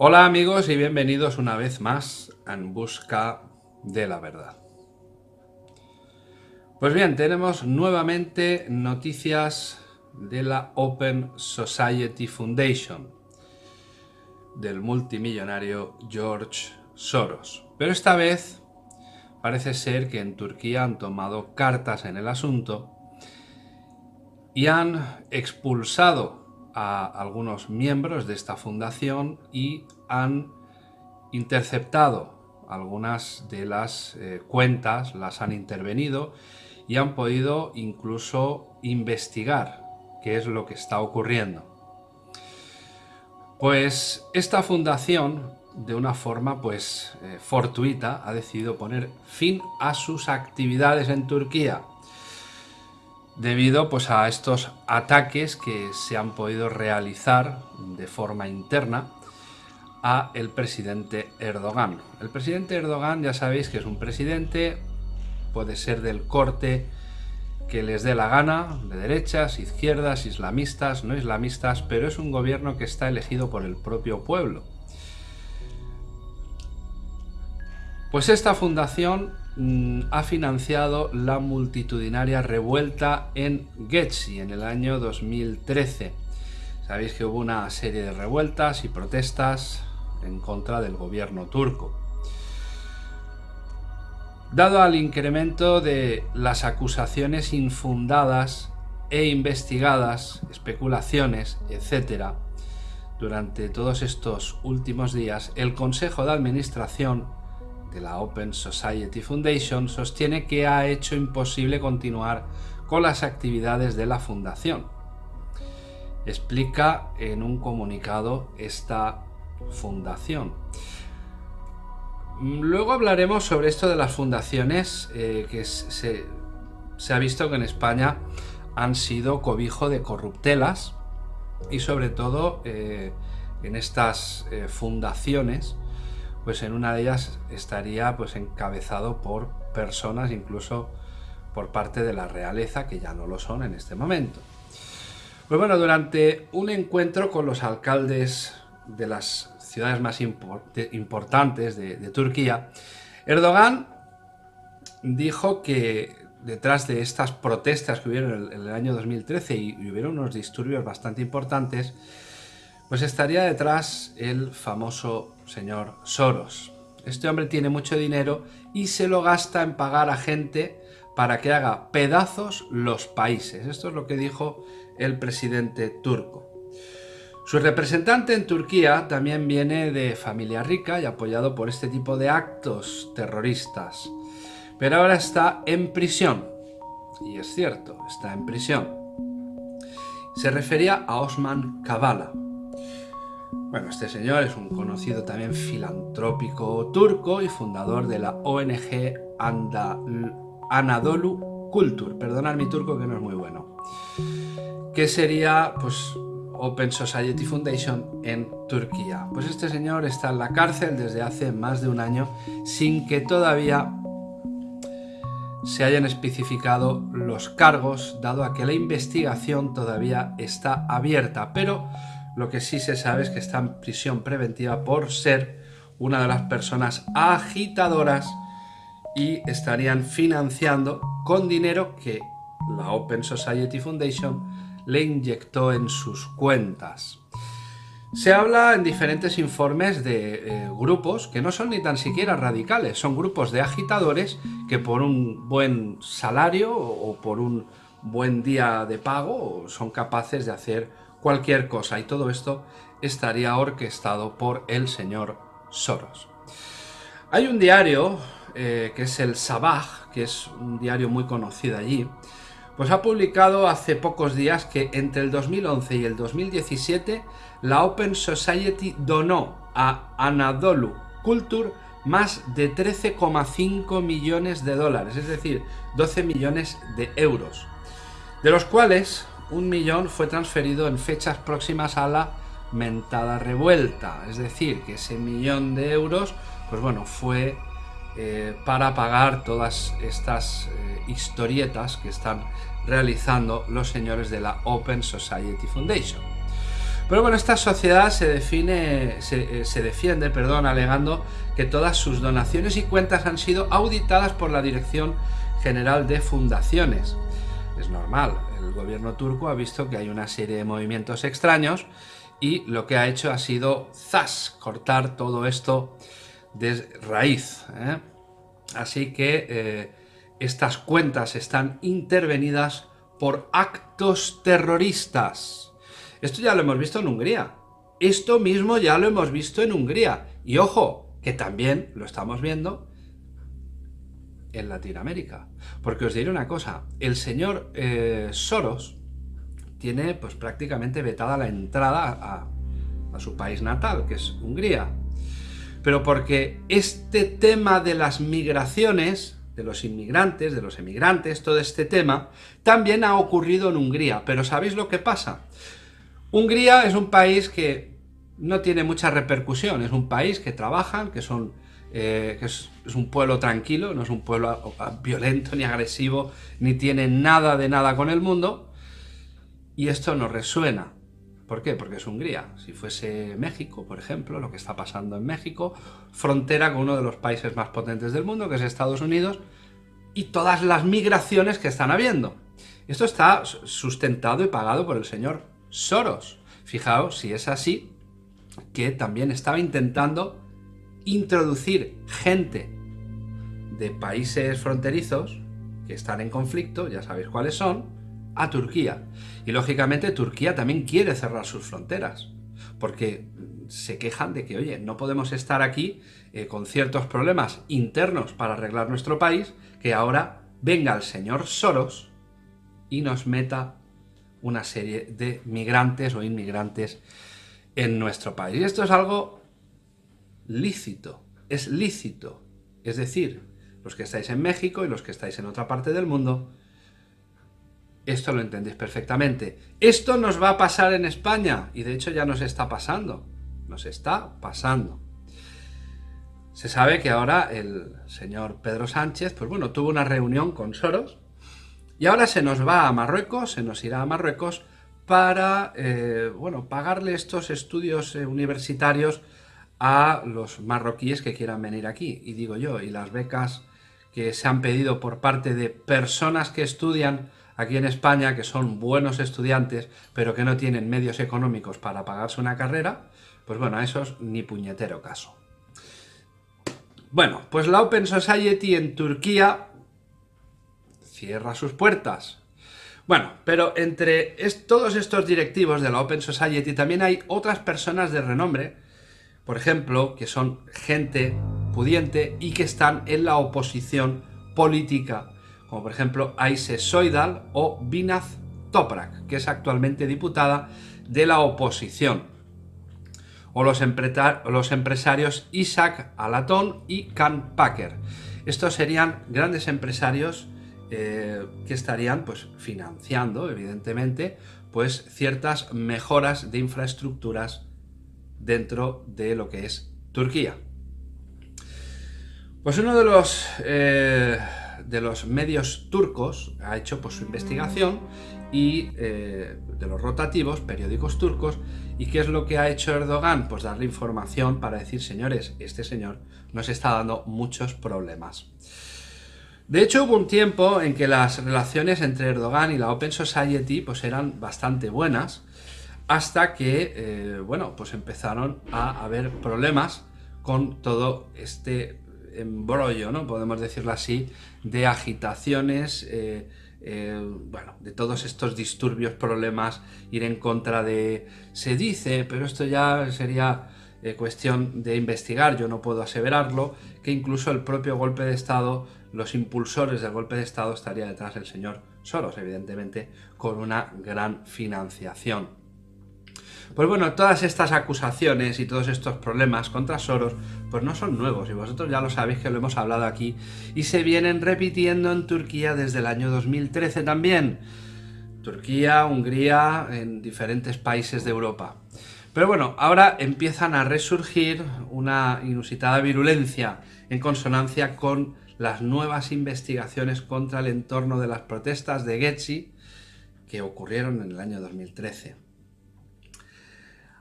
Hola amigos y bienvenidos una vez más en busca de la verdad. Pues bien, tenemos nuevamente noticias de la Open Society Foundation del multimillonario George Soros. Pero esta vez parece ser que en Turquía han tomado cartas en el asunto y han expulsado a algunos miembros de esta fundación y han interceptado algunas de las eh, cuentas, las han intervenido y han podido incluso investigar qué es lo que está ocurriendo. Pues esta fundación, de una forma pues eh, fortuita, ha decidido poner fin a sus actividades en Turquía debido pues, a estos ataques que se han podido realizar de forma interna a el presidente Erdogan. El presidente Erdogan ya sabéis que es un presidente, puede ser del corte que les dé la gana, de derechas, izquierdas, islamistas, no islamistas, pero es un gobierno que está elegido por el propio pueblo. Pues esta fundación Mm, ha financiado la multitudinaria revuelta en Getsi en el año 2013. Sabéis que hubo una serie de revueltas y protestas en contra del gobierno turco. Dado al incremento de las acusaciones infundadas e investigadas, especulaciones, etc., durante todos estos últimos días, el Consejo de Administración de la Open Society Foundation sostiene que ha hecho imposible continuar con las actividades de la fundación. Explica en un comunicado esta fundación. Luego hablaremos sobre esto de las fundaciones eh, que se, ha visto que en España han sido cobijo de corruptelas y sobre todo eh, en estas eh, fundaciones pues en una de ellas estaría pues encabezado por personas incluso por parte de la realeza, que ya no lo son en este momento. Pues bueno, durante un encuentro con los alcaldes de las ciudades más importantes de, Turquía, Erdogan dijo que detrás de estas protestas que hubieron en el, año 2013 y, y hubieron unos disturbios bastante importantes, pues estaría detrás el famoso señor Soros. Este hombre tiene mucho dinero y se lo gasta en pagar a gente para que haga pedazos los países. Esto es lo que dijo el presidente turco. Su representante en Turquía también viene de familia rica y apoyado por este tipo de actos terroristas. Pero ahora está en prisión. Y es cierto, está en prisión. Se refería a Osman Kavala, bueno, este señor es un conocido también filantrópico turco y fundador de la ONG Anadolu Kultur. Perdonad mi turco que no es muy bueno. Que sería, pues, Open Society Foundation en Turquía. Pues este señor está en la cárcel desde hace más de un año sin que todavía se hayan especificado los cargos, dado a que la investigación todavía está abierta. Pero lo que sí se sabe es que está en prisión preventiva por ser una de las personas agitadoras y estarían financiando con dinero que la Open Society Foundation le inyectó en sus cuentas. Se habla en diferentes informes de eh, grupos que no son ni tan siquiera radicales, son grupos de agitadores que por un buen salario o por un buen día de pago son capaces de hacer cualquier cosa y todo esto estaría orquestado por el señor Soros. Hay un diario eh, que es el Sabah, que es un diario muy conocido allí, pues ha publicado hace pocos días que entre el 2011 y el 2017 la Open Society donó a Anadolu Culture más de 13,5 millones de dólares, es decir, 12 millones de euros, de los cuales un millón fue transferido en fechas próximas a la mentada revuelta. Es decir, que ese millón de euros, pues bueno, fue eh, para pagar todas estas eh, historietas que están realizando los señores de la Open Society Foundation. Pero bueno, esta sociedad se define, se, se, defiende, perdón, alegando que todas sus donaciones y cuentas han sido auditadas por la Dirección General de Fundaciones. Es normal, el gobierno turco ha visto que hay una serie de movimientos extraños y lo que ha hecho ha sido, ¡zas!, cortar todo esto de raíz. ¿eh? Así que eh, estas cuentas están intervenidas por actos terroristas. Esto ya lo hemos visto en Hungría. Esto mismo ya lo hemos visto en Hungría. Y ojo, que también lo estamos viendo en Latinoamérica. Porque os diré una cosa, el señor eh, Soros tiene pues prácticamente vetada la entrada a, a su país natal, que es Hungría. Pero porque este tema de las migraciones, de los inmigrantes, de los emigrantes, todo este tema, también ha ocurrido en Hungría. Pero ¿sabéis lo que pasa? Hungría es un país que no tiene mucha repercusión, es un país que trabajan, que son eh, que es, es, un pueblo tranquilo, no es un pueblo violento ni agresivo, ni tiene nada de nada con el mundo, y esto nos resuena. ¿Por qué? Porque es Hungría. Si fuese México, por ejemplo, lo que está pasando en México, frontera con uno de los países más potentes del mundo, que es Estados Unidos, y todas las migraciones que están habiendo. Esto está sustentado y pagado por el señor Soros. Fijaos, si es así, que también estaba intentando introducir gente de países fronterizos que están en conflicto, ya sabéis cuáles son, a Turquía. Y lógicamente Turquía también quiere cerrar sus fronteras, porque se quejan de que, oye, no podemos estar aquí eh, con ciertos problemas internos para arreglar nuestro país, que ahora venga el señor Soros y nos meta una serie de migrantes o inmigrantes en nuestro país. Y esto es algo lícito, es lícito. Es decir, los que estáis en México y los que estáis en otra parte del mundo, esto lo entendéis perfectamente. Esto nos va a pasar en España, y de hecho ya nos está pasando. Nos está pasando. Se sabe que ahora el señor Pedro Sánchez, pues bueno, tuvo una reunión con Soros, y ahora se nos va a Marruecos, se nos irá a Marruecos para, eh, bueno, pagarle estos estudios eh, universitarios a los marroquíes que quieran venir aquí. Y digo yo, y las becas que se han pedido por parte de personas que estudian aquí en España, que son buenos estudiantes, pero que no tienen medios económicos para pagarse una carrera, pues bueno, a esos ni puñetero caso. Bueno, pues la Open Society en Turquía cierra sus puertas. Bueno, pero entre todos estos directivos de la Open Society también hay otras personas de renombre, por ejemplo, que son gente pudiente y que están en la oposición política como por ejemplo Aise Soidal o Binaz Toprak, que es actualmente diputada de la oposición, o los, empresarios Isaac Alatón y Can Packer. Estos serían grandes empresarios eh, que estarían pues, financiando, evidentemente, pues, ciertas mejoras de infraestructuras dentro de lo que es Turquía. Pues uno de los eh, de los medios turcos ha hecho pues, su investigación y eh, de los rotativos, periódicos turcos, y qué es lo que ha hecho Erdogan, pues darle información para decir, señores, este señor nos está dando muchos problemas. De hecho, hubo un tiempo en que las relaciones entre Erdogan y la Open Society pues eran bastante buenas, hasta que, eh, bueno, pues empezaron a haber problemas con todo este embrollo, ¿no? Podemos decirlo así, de agitaciones, eh, eh, bueno, de todos estos disturbios, problemas, ir en contra de... Se dice, pero esto ya sería cuestión de investigar, yo no puedo aseverarlo, que incluso el propio golpe de Estado, los impulsores del golpe de Estado estaría detrás del señor Soros, evidentemente, con una gran financiación. Pues bueno, todas estas acusaciones y todos estos problemas contra Soros pues no son nuevos y vosotros ya lo sabéis que lo hemos hablado aquí y se vienen repitiendo en Turquía desde el año 2013 también. Turquía, Hungría, en diferentes países de Europa. Pero bueno, ahora empiezan a resurgir una inusitada virulencia en consonancia con las nuevas investigaciones contra el entorno de las protestas de Getsi que ocurrieron en el año 2013.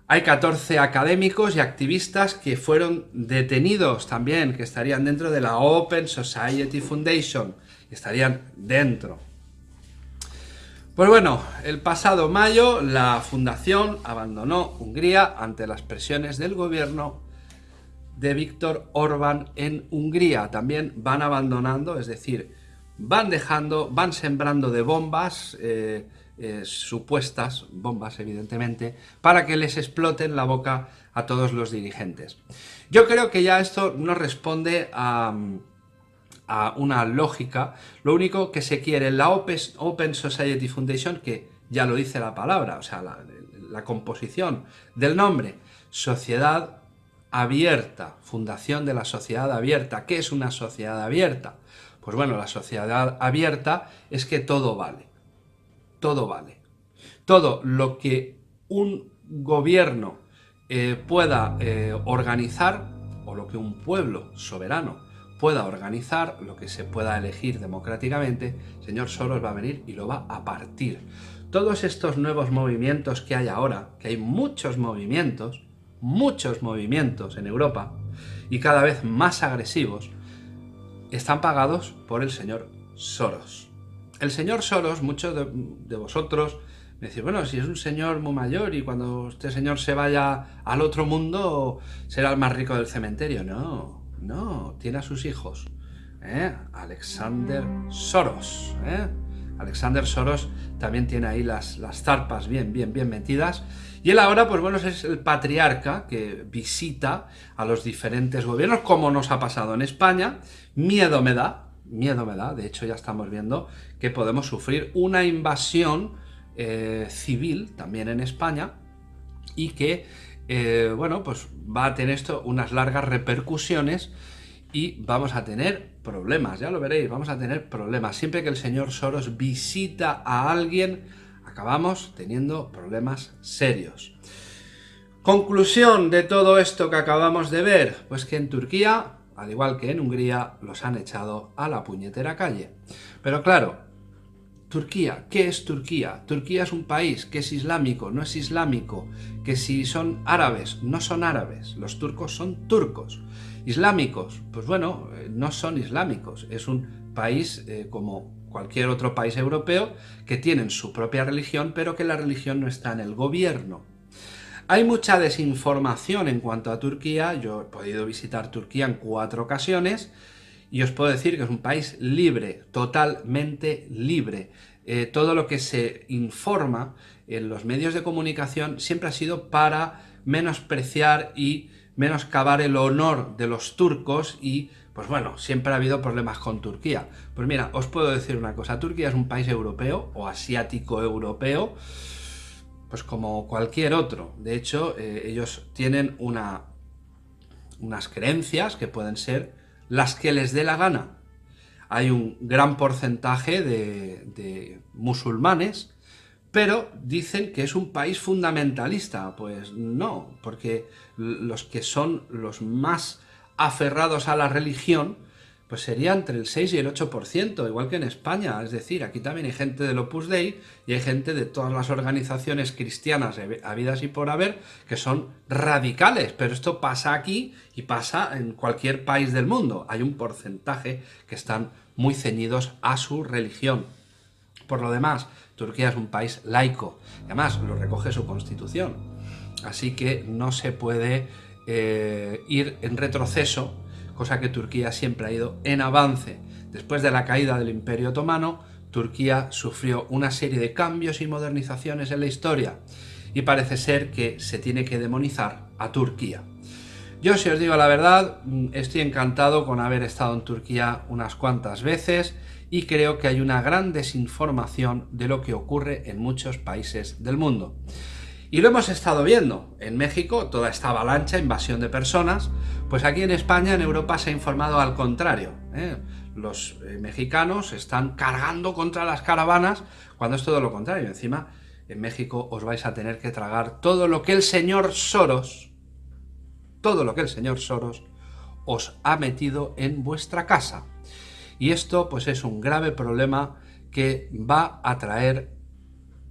Hay 14 académicos y activistas que fueron detenidos también, que estarían dentro de la Open Society Foundation, estarían dentro. Pues bueno, el pasado mayo la fundación abandonó Hungría ante las presiones del gobierno de Víctor Orbán en Hungría. También van abandonando, es decir, van dejando, van sembrando de bombas, eh, eh, supuestas bombas evidentemente, para que les exploten la boca a todos los dirigentes. Yo creo que ya esto no responde a a una lógica, lo único que se quiere en la Open Society Foundation, que ya lo dice la palabra, o sea, la, composición del nombre, Sociedad Abierta, Fundación de la Sociedad Abierta. ¿Qué es una sociedad abierta? Pues bueno, la sociedad abierta es que todo vale, todo vale. Todo lo que un gobierno eh, pueda eh, organizar, o lo que un pueblo soberano pueda organizar, lo que se pueda elegir democráticamente, señor Soros va a venir y lo va a partir. Todos estos nuevos movimientos que hay ahora, que hay muchos movimientos, muchos movimientos en Europa, y cada vez más agresivos, están pagados por el señor Soros. El señor Soros, muchos de, vosotros me decís, bueno, si es un señor muy mayor y cuando este señor se vaya al otro mundo será el más rico del cementerio. No, no, tiene a sus hijos. ¿eh? Alexander Soros. ¿eh? Alexander Soros también tiene ahí las, las zarpas bien, bien, bien metidas. Y él ahora, pues bueno, es el patriarca que visita a los diferentes gobiernos, como nos ha pasado en España. Miedo me da, miedo me da. De hecho, ya estamos viendo que podemos sufrir una invasión eh, civil también en España y que eh, bueno, pues va a tener esto unas largas repercusiones y vamos a tener problemas, ya lo veréis, vamos a tener problemas. Siempre que el señor Soros visita a alguien, acabamos teniendo problemas serios. Conclusión de todo esto que acabamos de ver, pues que en Turquía, al igual que en Hungría, los han echado a la puñetera calle. Pero claro, Turquía, ¿qué es Turquía? Turquía es un país que es islámico, no es islámico, que si son árabes, no son árabes, los turcos son turcos. Islámicos, pues bueno, eh, no son islámicos, es un país eh, como cualquier otro país europeo que tienen su propia religión, pero que la religión no está en el gobierno. Hay mucha desinformación en cuanto a Turquía, yo he podido visitar Turquía en cuatro ocasiones, y os puedo decir que es un país libre, totalmente libre. Eh, todo lo que se informa en los medios de comunicación siempre ha sido para menospreciar y menoscabar el honor de los turcos y, pues bueno, siempre ha habido problemas con Turquía. Pues mira, os puedo decir una cosa, Turquía es un país europeo o asiático europeo, pues como cualquier otro. De hecho, eh, ellos tienen una, unas creencias que pueden ser las que les dé la gana. Hay un gran porcentaje de, musulmanes, pero dicen que es un país fundamentalista. Pues no, porque los que son los más aferrados a la religión pues sería entre el 6 y el 8%, igual que en España. Es decir, aquí también hay gente del Opus Dei y hay gente de todas las organizaciones cristianas habidas y por haber que son radicales. Pero esto pasa aquí y pasa en cualquier país del mundo. Hay un porcentaje que están muy ceñidos a su religión. Por lo demás, Turquía es un país laico. Además, lo recoge su constitución. Así que no se puede eh, ir en retroceso cosa que Turquía siempre ha ido en avance. Después de la caída del Imperio Otomano, Turquía sufrió una serie de cambios y modernizaciones en la historia, y parece ser que se tiene que demonizar a Turquía. Yo, si os digo la verdad, mm, estoy encantado con haber estado en Turquía unas cuantas veces, y creo que hay una gran desinformación de lo que ocurre en muchos países del mundo. Y lo hemos estado viendo. En México, toda esta avalancha, invasión de personas, pues aquí en España, en Europa, se ha informado al contrario. ¿eh? Los eh, mexicanos están cargando contra las caravanas, cuando es todo lo contrario. Encima, en México os vais a tener que tragar todo lo que el señor Soros, todo lo que el señor Soros os ha metido en vuestra casa. Y esto, pues es un grave problema que va a traer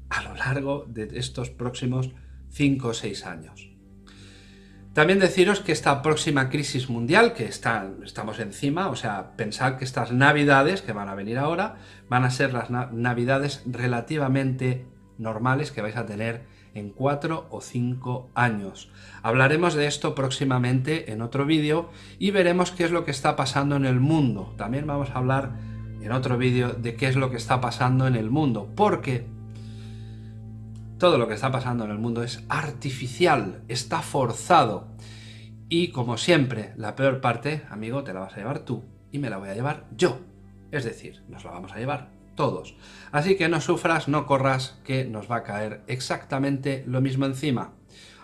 a lo largo de estos próximos 5 o 6 años. También deciros que esta próxima crisis mundial, que está, estamos encima, o sea, pensad que estas navidades que van a venir ahora, van a ser las navidades relativamente normales que vais a tener en 4 o 5 años. Hablaremos de esto próximamente en otro vídeo y veremos qué es lo que está pasando en el mundo. También vamos a hablar en otro vídeo de qué es lo que está pasando en el mundo, porque todo lo que está pasando en el mundo es artificial, está forzado. Y como siempre, la peor parte, amigo, te la vas a llevar tú y me la voy a llevar yo. Es decir, nos la vamos a llevar todos. Así que no sufras, no corras, que nos va a caer exactamente lo mismo encima.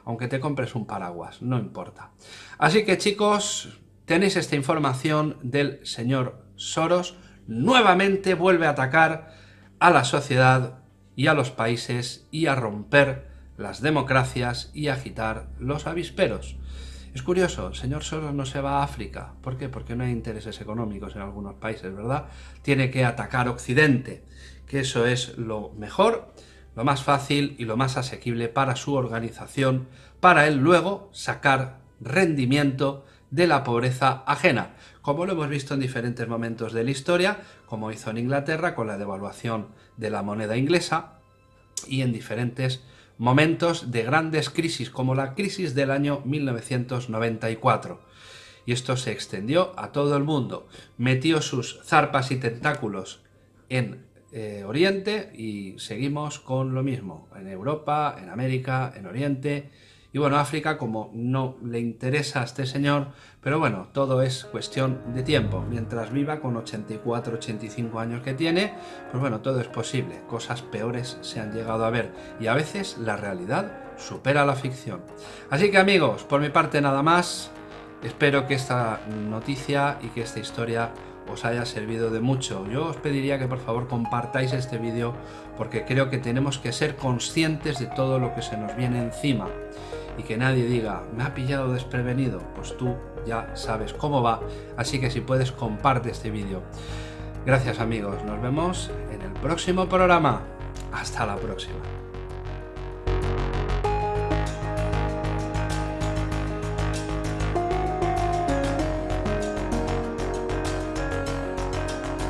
Aunque te compres un paraguas, no importa. Así que chicos, tenéis esta información del señor Soros. Nuevamente vuelve a atacar a la sociedad y a los países y a romper las democracias y agitar los avisperos. Es curioso, el señor Soros no se va a África. ¿Por qué? Porque no hay intereses económicos en algunos países, ¿verdad? Tiene que atacar Occidente, que eso es lo mejor, lo más fácil y lo más asequible para su organización, para él luego sacar rendimiento de la pobreza ajena, como lo hemos visto en diferentes momentos de la historia, como hizo en Inglaterra con la devaluación de la moneda inglesa y en diferentes momentos de grandes crisis, como la crisis del año 1994. Y esto se extendió a todo el mundo. Metió sus zarpas y tentáculos en eh, Oriente y seguimos con lo mismo, en Europa, en América, en Oriente y bueno, África como no le interesa a este señor, pero bueno, todo es cuestión de tiempo. Mientras viva con 84, 85 años que tiene, pues bueno, todo es posible. Cosas peores se han llegado a ver y a veces la realidad supera la ficción. Así que amigos, por mi parte nada más. Espero que esta noticia y que esta historia os haya servido de mucho. Yo os pediría que por favor compartáis este vídeo porque creo que tenemos que ser conscientes de todo lo que se nos viene encima y que nadie diga, me ha pillado desprevenido, pues tú ya sabes cómo va, así que si puedes comparte este vídeo. Gracias amigos, nos vemos en el próximo programa. Hasta la próxima.